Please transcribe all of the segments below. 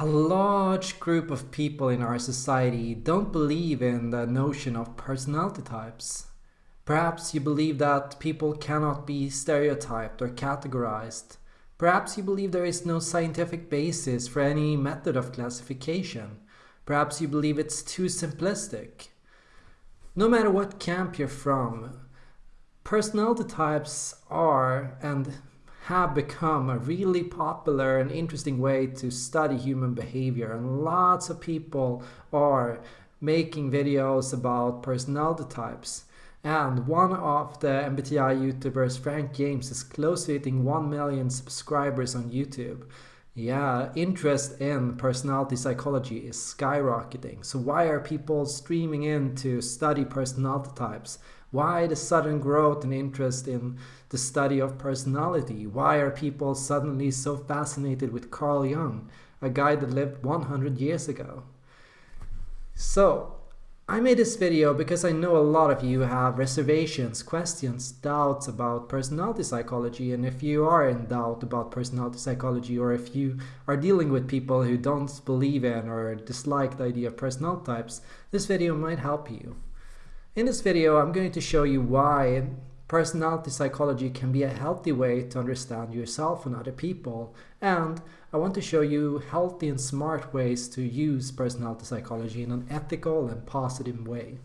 A large group of people in our society don't believe in the notion of personality types. Perhaps you believe that people cannot be stereotyped or categorized. Perhaps you believe there is no scientific basis for any method of classification. Perhaps you believe it's too simplistic. No matter what camp you're from, personality types are and have become a really popular and interesting way to study human behavior and lots of people are making videos about personality types and one of the MBTI YouTubers, Frank James, is close to hitting 1 million subscribers on YouTube. Yeah, interest in personality psychology is skyrocketing. So why are people streaming in to study personality types? Why the sudden growth and interest in the study of personality? Why are people suddenly so fascinated with Carl Jung, a guy that lived 100 years ago? So, I made this video because I know a lot of you have reservations, questions, doubts about personality psychology and if you are in doubt about personality psychology or if you are dealing with people who don't believe in or dislike the idea of personality types, this video might help you. In this video, I'm going to show you why personality psychology can be a healthy way to understand yourself and other people. And I want to show you healthy and smart ways to use personality psychology in an ethical and positive way.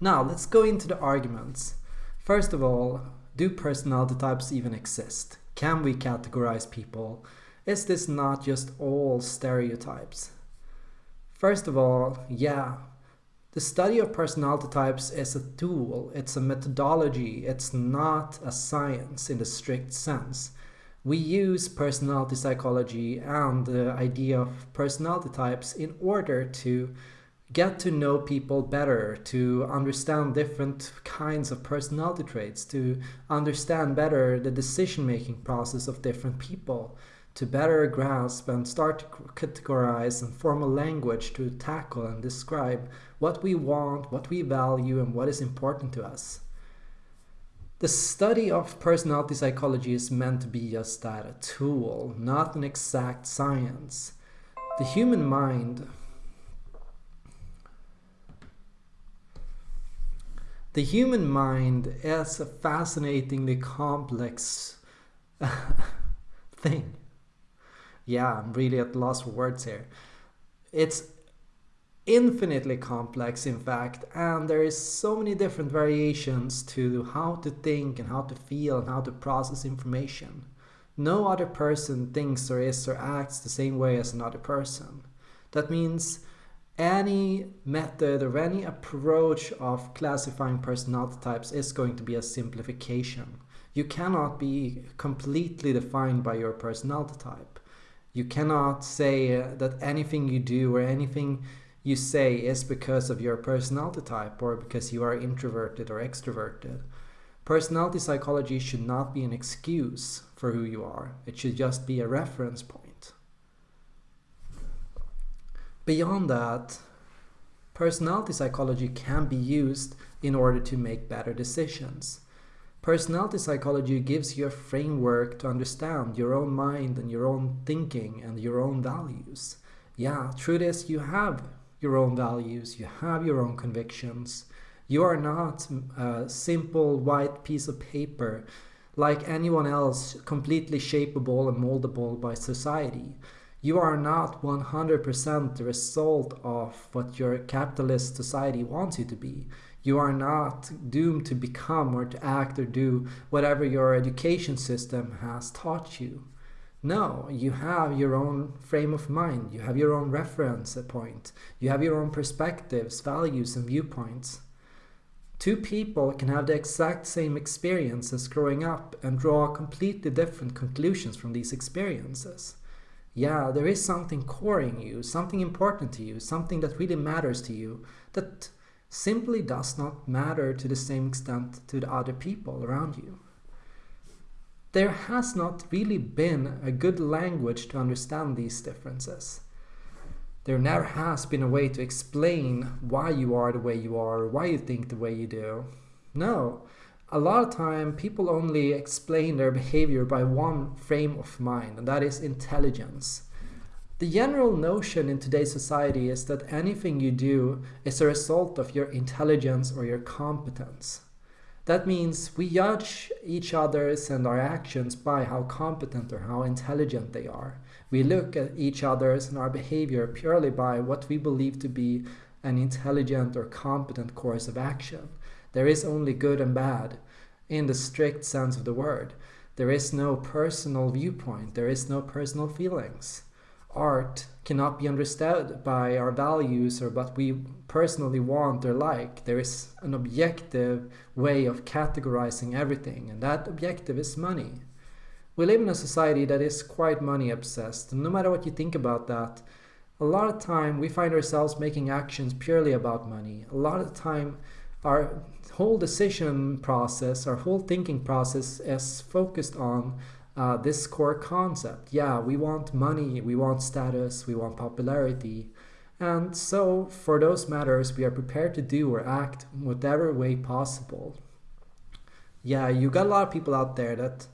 Now, let's go into the arguments. First of all, do personality types even exist? Can we categorize people? Is this not just all stereotypes? First of all, yeah, the study of personality types is a tool, it's a methodology, it's not a science in the strict sense. We use personality psychology and the idea of personality types in order to get to know people better, to understand different kinds of personality traits, to understand better the decision-making process of different people, to better grasp and start to categorize and form a language to tackle and describe what we want, what we value, and what is important to us. The study of personality psychology is meant to be just that, a tool, not an exact science. The human mind The human mind is a fascinatingly complex thing yeah, I'm really at loss for words here. It's infinitely complex, in fact, and there is so many different variations to how to think and how to feel and how to process information. No other person thinks or is or acts the same way as another person. That means any method or any approach of classifying personality types is going to be a simplification. You cannot be completely defined by your personality type. You cannot say that anything you do or anything you say is because of your personality type or because you are introverted or extroverted. Personality psychology should not be an excuse for who you are. It should just be a reference point. Beyond that, personality psychology can be used in order to make better decisions. Personality psychology gives you a framework to understand your own mind and your own thinking and your own values. Yeah, through this you have your own values, you have your own convictions. You are not a simple white piece of paper like anyone else completely shapeable and moldable by society. You are not 100% the result of what your capitalist society wants you to be. You are not doomed to become or to act or do whatever your education system has taught you. No, you have your own frame of mind. You have your own reference point. You have your own perspectives, values, and viewpoints. Two people can have the exact same experiences growing up and draw completely different conclusions from these experiences. Yeah, there is something core in you, something important to you, something that really matters to you, that simply does not matter to the same extent to the other people around you. There has not really been a good language to understand these differences. There never has been a way to explain why you are the way you are, why you think the way you do. No, a lot of time people only explain their behavior by one frame of mind, and that is intelligence. The general notion in today's society is that anything you do is a result of your intelligence or your competence. That means we judge each other's and our actions by how competent or how intelligent they are. We look at each other's and our behavior purely by what we believe to be an intelligent or competent course of action. There is only good and bad in the strict sense of the word. There is no personal viewpoint, there is no personal feelings. Art cannot be understood by our values or what we personally want or like. There is an objective way of categorizing everything, and that objective is money. We live in a society that is quite money obsessed, and no matter what you think about that, a lot of time we find ourselves making actions purely about money. A lot of time our whole decision process, our whole thinking process is focused on uh, this core concept. Yeah, we want money, we want status, we want popularity. And so, for those matters, we are prepared to do or act whatever way possible. Yeah, you got a lot of people out there that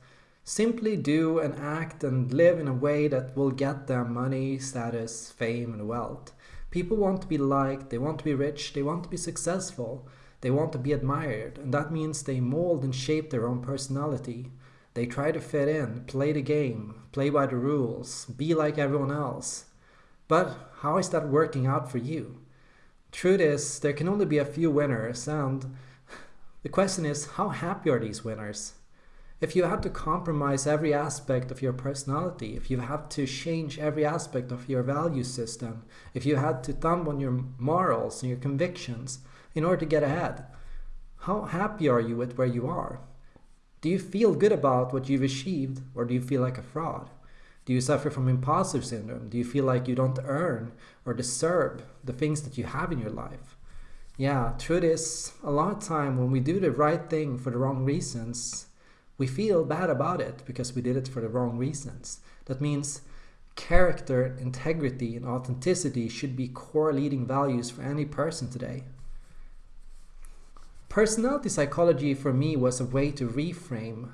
simply do and act and live in a way that will get them money, status, fame, and wealth. People want to be liked, they want to be rich, they want to be successful, they want to be admired, and that means they mold and shape their own personality. They try to fit in, play the game, play by the rules, be like everyone else. But how is that working out for you? Truth is, there can only be a few winners, and the question is, how happy are these winners? If you have to compromise every aspect of your personality, if you have to change every aspect of your value system, if you had to thumb on your morals and your convictions in order to get ahead, how happy are you with where you are? Do you feel good about what you've achieved or do you feel like a fraud? Do you suffer from imposter syndrome? Do you feel like you don't earn or deserve the things that you have in your life? Yeah, truth is, a lot of time when we do the right thing for the wrong reasons, we feel bad about it because we did it for the wrong reasons. That means character, integrity, and authenticity should be core leading values for any person today. Personality psychology for me was a way to reframe.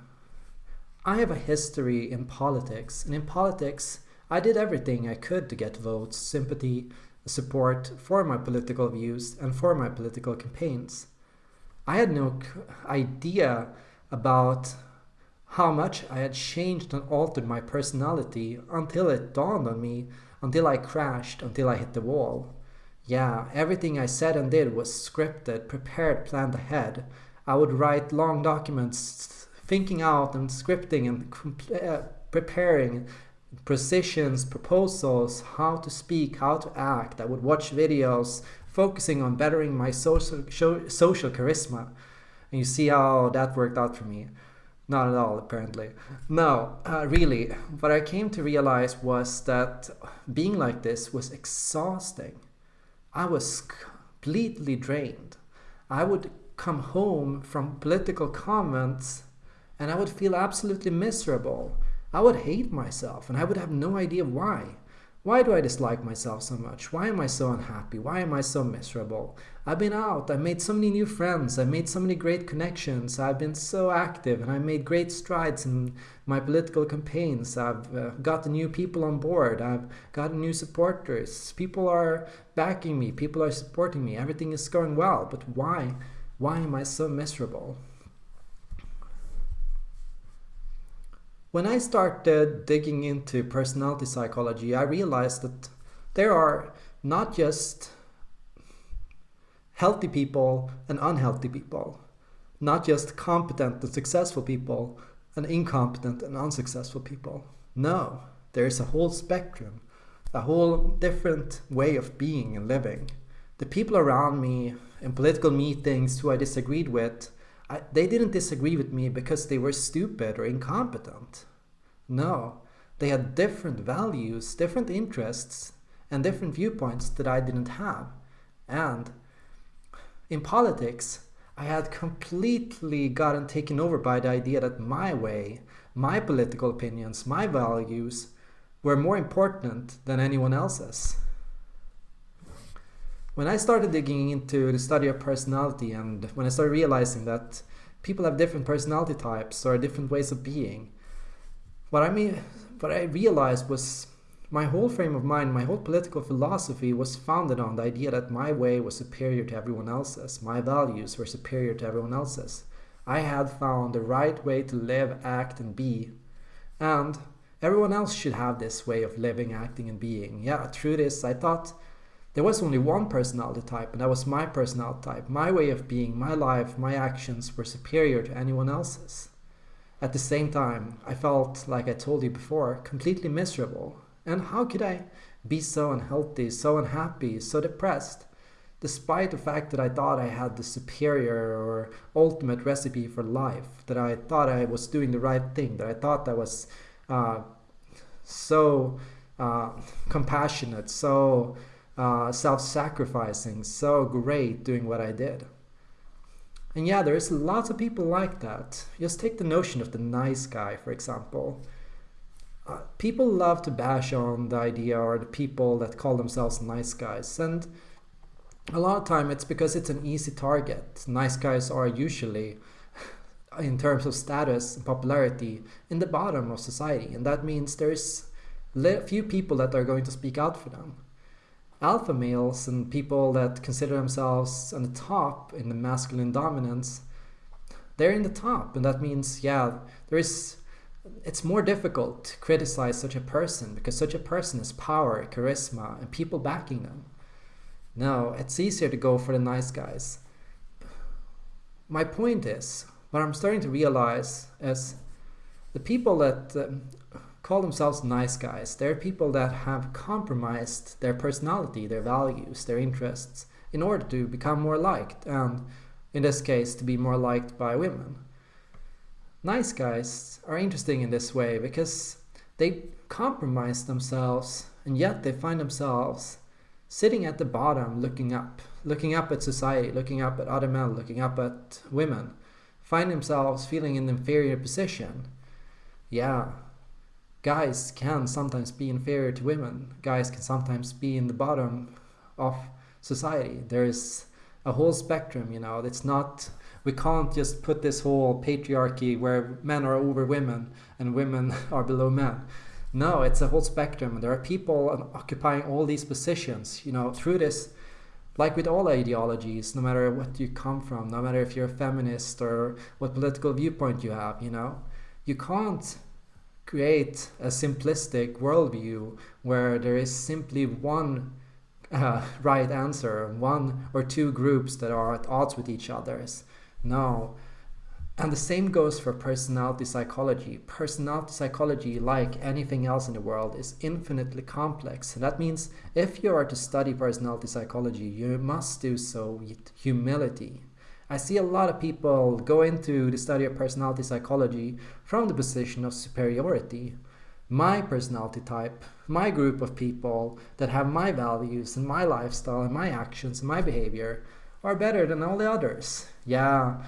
I have a history in politics, and in politics, I did everything I could to get votes, sympathy, support for my political views and for my political campaigns. I had no idea about how much I had changed and altered my personality until it dawned on me, until I crashed, until I hit the wall. Yeah, everything I said and did was scripted, prepared, planned ahead. I would write long documents, thinking out and scripting and uh, preparing positions, proposals, how to speak, how to act. I would watch videos focusing on bettering my social, social charisma. And you see how that worked out for me. Not at all, apparently. No, uh, really, what I came to realize was that being like this was exhausting. I was completely drained. I would come home from political comments and I would feel absolutely miserable. I would hate myself and I would have no idea why. Why do I dislike myself so much? Why am I so unhappy? Why am I so miserable? I've been out, I've made so many new friends, I've made so many great connections, I've been so active, and I made great strides in my political campaigns. I've uh, gotten new people on board, I've gotten new supporters. People are backing me, people are supporting me, everything is going well, but why? Why am I so miserable? When I started digging into personality psychology, I realized that there are not just healthy people and unhealthy people, not just competent and successful people and incompetent and unsuccessful people. No, there is a whole spectrum, a whole different way of being and living. The people around me in political meetings who I disagreed with I, they didn't disagree with me because they were stupid or incompetent. No, they had different values, different interests, and different viewpoints that I didn't have. And in politics, I had completely gotten taken over by the idea that my way, my political opinions, my values were more important than anyone else's. When I started digging into the study of personality and when I started realizing that people have different personality types or different ways of being, what I mean, what I realized was my whole frame of mind, my whole political philosophy was founded on the idea that my way was superior to everyone else's, my values were superior to everyone else's. I had found the right way to live, act, and be. And everyone else should have this way of living, acting, and being. Yeah, through this, I thought there was only one personality type, and that was my personality type. My way of being, my life, my actions were superior to anyone else's. At the same time, I felt, like I told you before, completely miserable. And how could I be so unhealthy, so unhappy, so depressed? Despite the fact that I thought I had the superior or ultimate recipe for life, that I thought I was doing the right thing, that I thought I was uh, so uh, compassionate, so uh, self sacrificing, so great doing what I did. And yeah, there's lots of people like that. Just take the notion of the nice guy, for example. Uh, people love to bash on the idea or the people that call themselves nice guys. And a lot of time it's because it's an easy target. Nice guys are usually, in terms of status and popularity, in the bottom of society. And that means there's few people that are going to speak out for them alpha males and people that consider themselves on the top in the masculine dominance, they're in the top. And that means, yeah, there is, it's more difficult to criticize such a person because such a person has power, charisma, and people backing them. No, it's easier to go for the nice guys. My point is, what I'm starting to realize is the people that um, call themselves nice guys. They're people that have compromised their personality, their values, their interests in order to become more liked, and in this case, to be more liked by women. Nice guys are interesting in this way because they compromise themselves and yet they find themselves sitting at the bottom looking up, looking up at society, looking up at other men, looking up at women, find themselves feeling in an inferior position. Yeah, guys can sometimes be inferior to women. Guys can sometimes be in the bottom of society. There is a whole spectrum, you know. It's not we can't just put this whole patriarchy where men are over women and women are below men. No, it's a whole spectrum. There are people occupying all these positions, you know, through this like with all ideologies, no matter what you come from, no matter if you're a feminist or what political viewpoint you have, you know, you can't create a simplistic worldview where there is simply one uh, right answer, one or two groups that are at odds with each other. No. And the same goes for personality psychology. Personality psychology, like anything else in the world, is infinitely complex. And that means if you are to study personality psychology, you must do so with humility. I see a lot of people go into the study of personality psychology from the position of superiority. My personality type, my group of people that have my values and my lifestyle and my actions and my behavior are better than all the others. Yeah,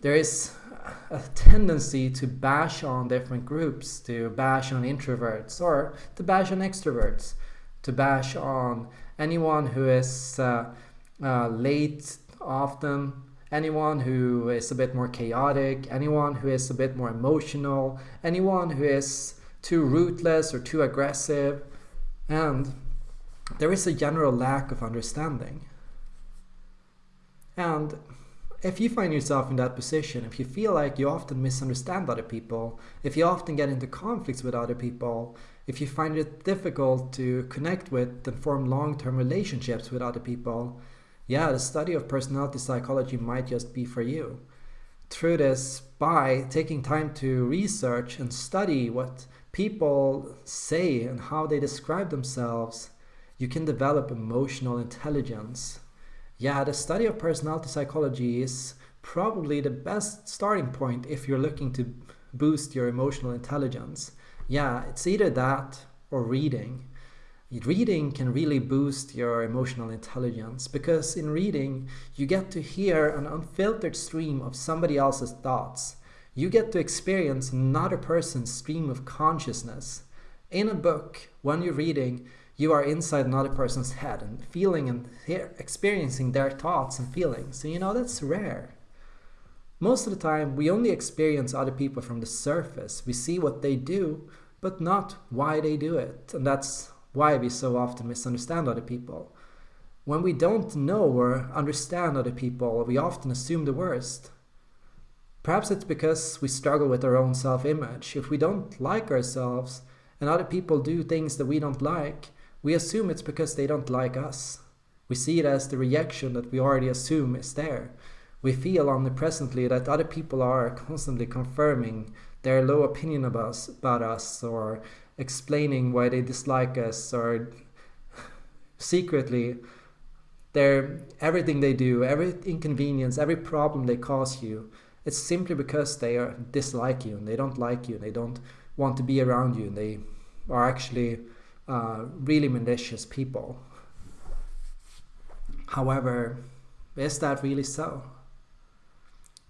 there is a tendency to bash on different groups, to bash on introverts or to bash on extroverts, to bash on anyone who is uh, uh, late often. Anyone who is a bit more chaotic, anyone who is a bit more emotional, anyone who is too ruthless or too aggressive, and there is a general lack of understanding. And if you find yourself in that position, if you feel like you often misunderstand other people, if you often get into conflicts with other people, if you find it difficult to connect with and form long term relationships with other people, yeah, the study of personality psychology might just be for you. Through this, by taking time to research and study what people say and how they describe themselves, you can develop emotional intelligence. Yeah, the study of personality psychology is probably the best starting point if you're looking to boost your emotional intelligence. Yeah, it's either that or reading reading can really boost your emotional intelligence because in reading you get to hear an unfiltered stream of somebody else's thoughts. You get to experience another person's stream of consciousness. In a book, when you're reading, you are inside another person's head and feeling and experiencing their thoughts and feelings. So, you know, that's rare. Most of the time, we only experience other people from the surface. We see what they do, but not why they do it. And that's why we so often misunderstand other people. When we don't know or understand other people, we often assume the worst. Perhaps it's because we struggle with our own self image. If we don't like ourselves and other people do things that we don't like, we assume it's because they don't like us. We see it as the reaction that we already assume is there. We feel omnipresently that other people are constantly confirming their low opinion about us, about us or explaining why they dislike us or secretly their everything they do, every inconvenience, every problem they cause you, it's simply because they are dislike you and they don't like you and they don't want to be around you and they are actually uh, really malicious people. However, is that really so?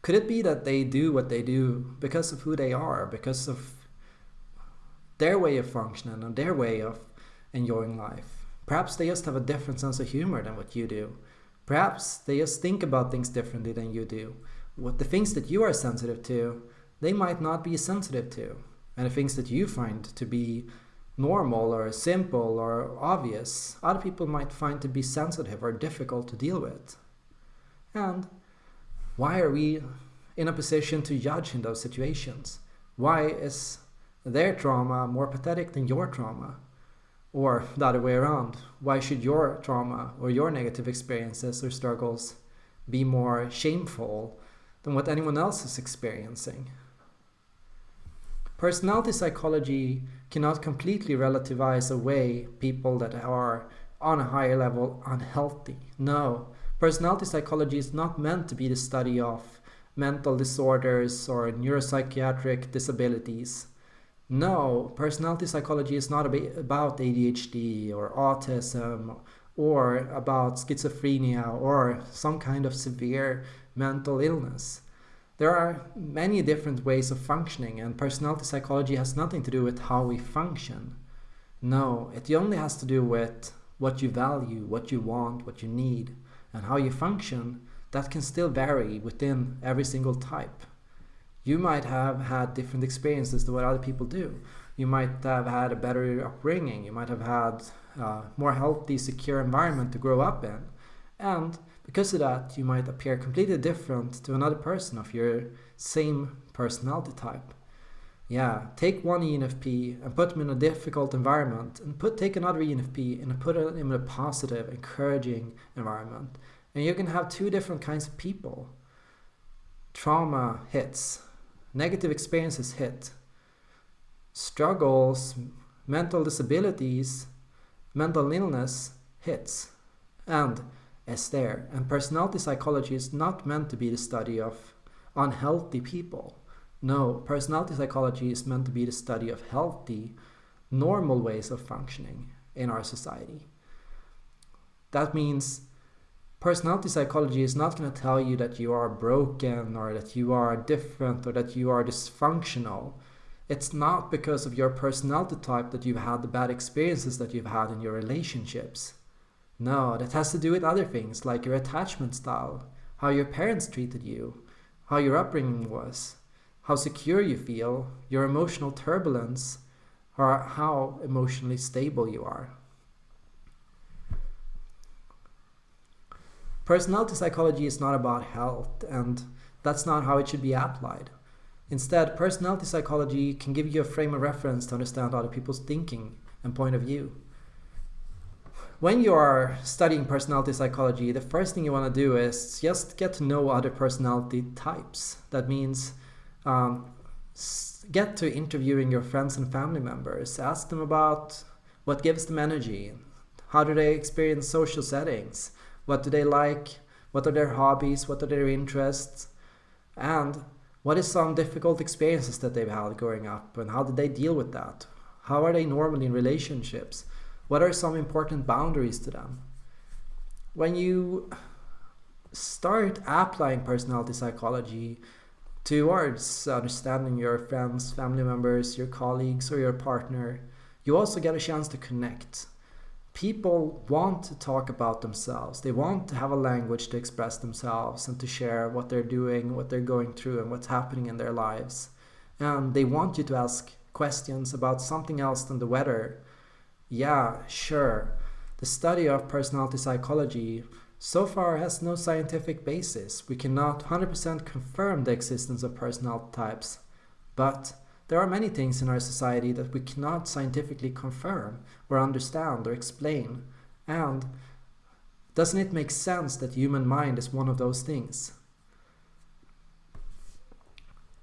Could it be that they do what they do because of who they are, because of their way of functioning and their way of enjoying life? Perhaps they just have a different sense of humor than what you do. Perhaps they just think about things differently than you do. What the things that you are sensitive to, they might not be sensitive to. And the things that you find to be normal or simple or obvious, other people might find to be sensitive or difficult to deal with. And why are we in a position to judge in those situations? Why is their trauma more pathetic than your trauma? Or the other way around, why should your trauma or your negative experiences or struggles be more shameful than what anyone else is experiencing? Personality psychology cannot completely relativize away people that are on a higher level unhealthy. No, Personality psychology is not meant to be the study of mental disorders or neuropsychiatric disabilities. No, personality psychology is not about ADHD or autism or about schizophrenia or some kind of severe mental illness. There are many different ways of functioning, and personality psychology has nothing to do with how we function. No, it only has to do with what you value, what you want, what you need and how you function, that can still vary within every single type. You might have had different experiences to what other people do. You might have had a better upbringing. You might have had a more healthy, secure environment to grow up in. And because of that, you might appear completely different to another person of your same personality type. Yeah, take one ENFP and put them in a difficult environment, and put take another ENFP and put them in a positive, encouraging environment. And you can have two different kinds of people. Trauma hits, negative experiences hit, struggles, mental disabilities, mental illness hits, and is there. And personality psychology is not meant to be the study of unhealthy people. No, personality psychology is meant to be the study of healthy, normal ways of functioning in our society. That means personality psychology is not going to tell you that you are broken or that you are different or that you are dysfunctional. It's not because of your personality type that you've had the bad experiences that you've had in your relationships. No, that has to do with other things like your attachment style, how your parents treated you, how your upbringing was, how secure you feel, your emotional turbulence, or how emotionally stable you are. Personality psychology is not about health, and that's not how it should be applied. Instead, personality psychology can give you a frame of reference to understand other people's thinking and point of view. When you are studying personality psychology, the first thing you want to do is just get to know other personality types. That means um, get to interviewing your friends and family members. Ask them about what gives them energy. How do they experience social settings? What do they like? What are their hobbies? What are their interests? And what is some difficult experiences that they've had growing up and how did they deal with that? How are they normally in relationships? What are some important boundaries to them? When you start applying personality psychology towards understanding your friends, family members, your colleagues, or your partner, you also get a chance to connect. People want to talk about themselves. They want to have a language to express themselves and to share what they're doing, what they're going through, and what's happening in their lives. And they want you to ask questions about something else than the weather, yeah, sure, the study of personality psychology so far has no scientific basis. We cannot 100% confirm the existence of personality types, but there are many things in our society that we cannot scientifically confirm or understand or explain. And doesn't it make sense that human mind is one of those things?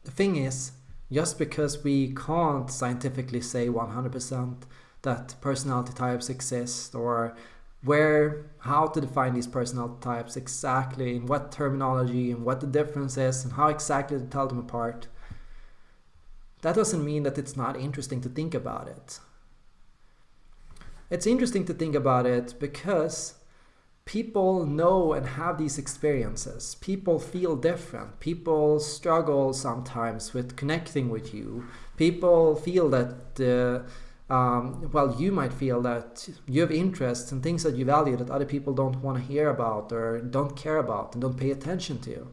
The thing is, just because we can't scientifically say 100% that personality types exist or where how to define these personality types exactly in what terminology and what the difference is and how exactly to tell them apart that doesn't mean that it's not interesting to think about it. It's interesting to think about it because people know and have these experiences. People feel different. People struggle sometimes with connecting with you. People feel that uh, um, well, you might feel that you have interests and things that you value that other people don't want to hear about or don't care about and don't pay attention to.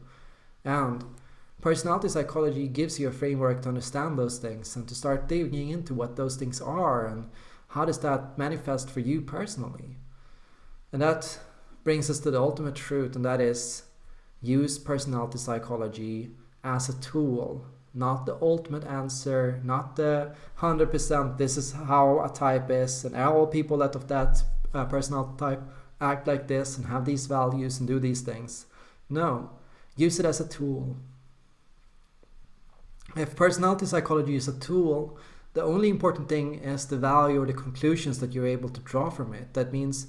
And personality psychology gives you a framework to understand those things and to start digging into what those things are and how does that manifest for you personally. And that brings us to the ultimate truth, and that is use personality psychology as a tool not the ultimate answer, not the 100% this is how a type is and all people that of that uh, type act like this and have these values and do these things. No, use it as a tool. If personality psychology is a tool, the only important thing is the value or the conclusions that you're able to draw from it. That means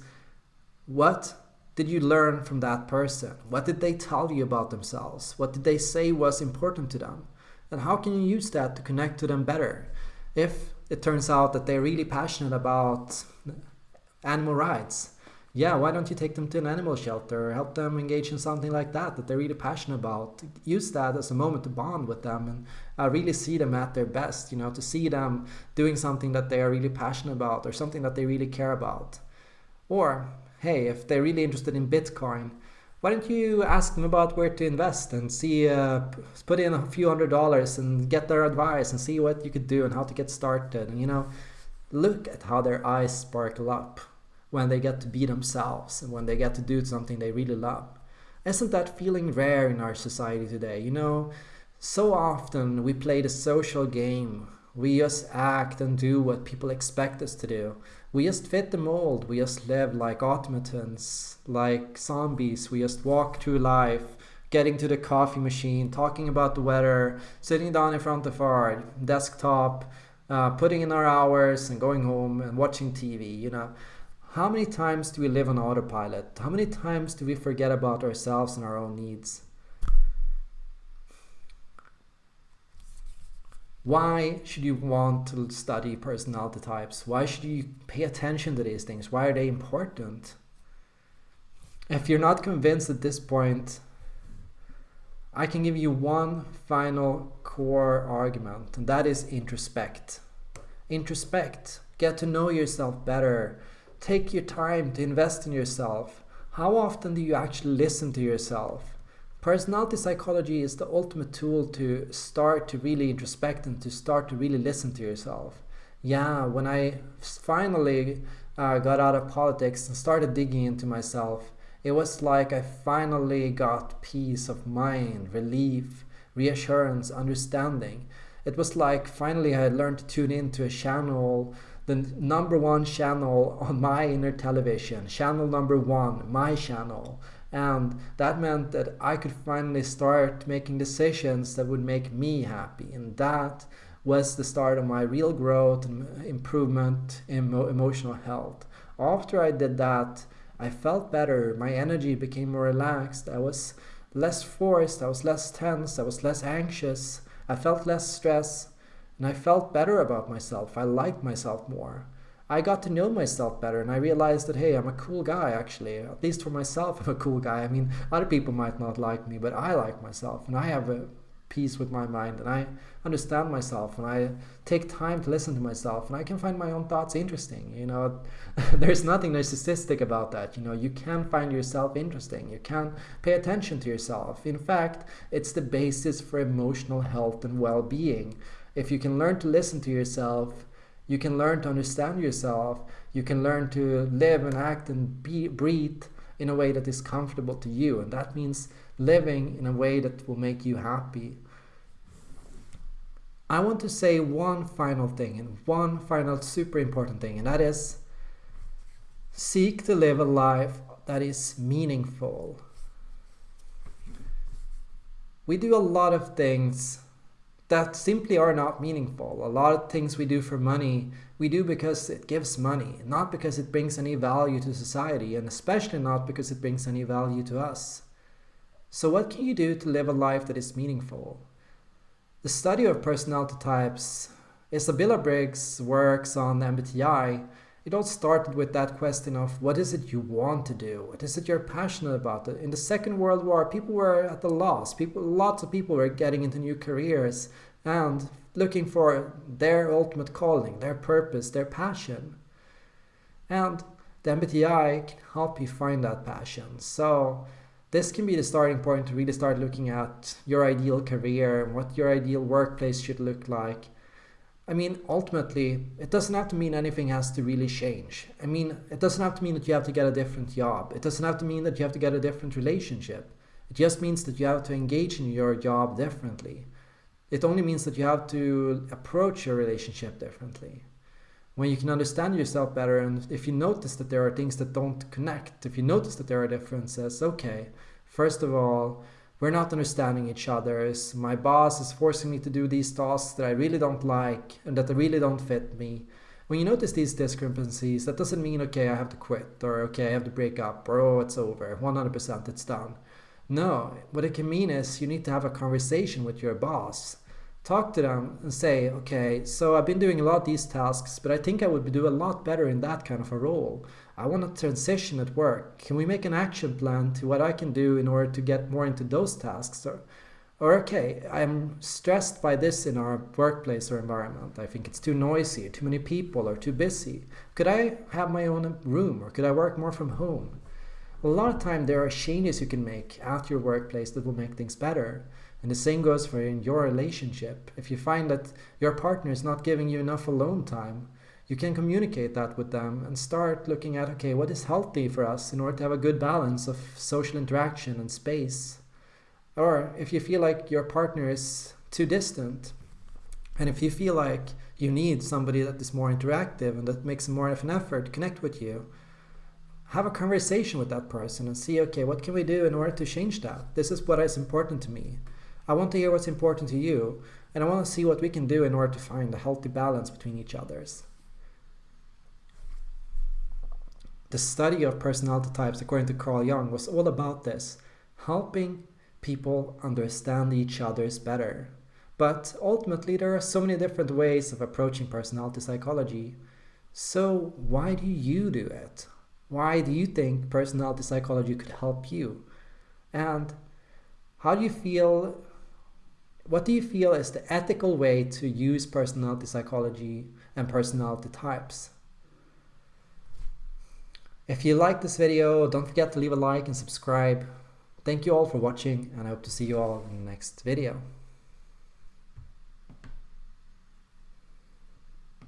what did you learn from that person? What did they tell you about themselves? What did they say was important to them? And how can you use that to connect to them better? If it turns out that they're really passionate about animal rights, yeah, why don't you take them to an animal shelter or help them engage in something like that that they're really passionate about? Use that as a moment to bond with them and uh, really see them at their best, you know, to see them doing something that they are really passionate about or something that they really care about. Or, hey, if they're really interested in Bitcoin, why don't you ask them about where to invest and see uh, put in a few hundred dollars and get their advice and see what you could do and how to get started and you know look at how their eyes sparkle up when they get to be themselves and when they get to do something they really love isn't that feeling rare in our society today you know so often we play the social game we just act and do what people expect us to do we just fit the mold. We just live like automatons, like zombies. We just walk through life, getting to the coffee machine, talking about the weather, sitting down in front of our desktop, uh, putting in our hours and going home and watching TV, you know. How many times do we live on autopilot? How many times do we forget about ourselves and our own needs? Why should you want to study personality types? Why should you pay attention to these things? Why are they important? If you're not convinced at this point, I can give you one final core argument, and that is introspect. Introspect. Get to know yourself better. Take your time to invest in yourself. How often do you actually listen to yourself? Personality psychology is the ultimate tool to start to really introspect and to start to really listen to yourself. Yeah, when I finally uh, got out of politics and started digging into myself, it was like I finally got peace of mind, relief, reassurance, understanding. It was like finally I learned to tune into a channel, the number one channel on my inner television, channel number one, my channel. And that meant that I could finally start making decisions that would make me happy. And that was the start of my real growth and improvement in emotional health. After I did that I felt better. My energy became more relaxed. I was less forced. I was less tense. I was less anxious. I felt less stress and I felt better about myself I liked myself more I got to know myself better and I realized that, hey, I'm a cool guy actually. At least for myself, I'm a cool guy. I mean, other people might not like me, but I like myself and I have a peace with my mind and I understand myself and I take time to listen to myself and I can find my own thoughts interesting. You know, there's nothing narcissistic about that. You know, you can find yourself interesting. You can pay attention to yourself. In fact, it's the basis for emotional health and well being If you can learn to listen to yourself, you can learn to understand yourself, you can learn to live and act and be, breathe in a way that is comfortable to you. And that means living in a way that will make you happy. I want to say one final thing and one final super important thing, and that is seek to live a life that is meaningful. We do a lot of things that simply are not meaningful. A lot of things we do for money, we do because it gives money, not because it brings any value to society, and especially not because it brings any value to us. So what can you do to live a life that is meaningful? The study of personality types, Isabella Briggs works on the MBTI, it all started with that question of what is it you want to do? What is it you're passionate about? In the Second World War, people were at the loss. People, lots of people were getting into new careers and looking for their ultimate calling, their purpose, their passion. And the MBTI can help you find that passion. So this can be the starting point to really start looking at your ideal career and what your ideal workplace should look like I mean, ultimately, it doesn't have to mean anything has to really change. I mean, it doesn't have to mean that you have to get a different job. It doesn't have to mean that you have to get a different relationship. It just means that you have to engage in your job differently. It only means that you have to approach your relationship differently. When you can understand yourself better, and if you notice that there are things that don't connect, if you notice that there are differences, okay, first of all, we're not understanding each other. My boss is forcing me to do these tasks that I really don't like and that really don't fit me. When you notice these discrepancies, that doesn't mean, okay, I have to quit or okay, I have to break up or oh, it's over, 100% it's done. No, what it can mean is you need to have a conversation with your boss. Talk to them and say, okay, so I've been doing a lot of these tasks, but I think I would do a lot better in that kind of a role. I want to transition at work. Can we make an action plan to what I can do in order to get more into those tasks? Or, or okay, I'm stressed by this in our workplace or environment. I think it's too noisy, too many people, or too busy. Could I have my own room or could I work more from home? A lot of time there are changes you can make at your workplace that will make things better. And the same goes for in your relationship. If you find that your partner is not giving you enough alone time, you can communicate that with them and start looking at okay what is healthy for us in order to have a good balance of social interaction and space? Or if you feel like your partner is too distant and if you feel like you need somebody that is more interactive and that makes more of an effort to connect with you have a conversation with that person and see okay what can we do in order to change that? This is what is important to me. I want to hear what's important to you and i want to see what we can do in order to find a healthy balance between each others The study of personality types, according to Carl Jung, was all about this helping people understand each other's better. But ultimately, there are so many different ways of approaching personality psychology. So, why do you do it? Why do you think personality psychology could help you? And how do you feel? What do you feel is the ethical way to use personality psychology and personality types? If you like this video, don't forget to leave a like and subscribe. Thank you all for watching and I hope to see you all in the next video.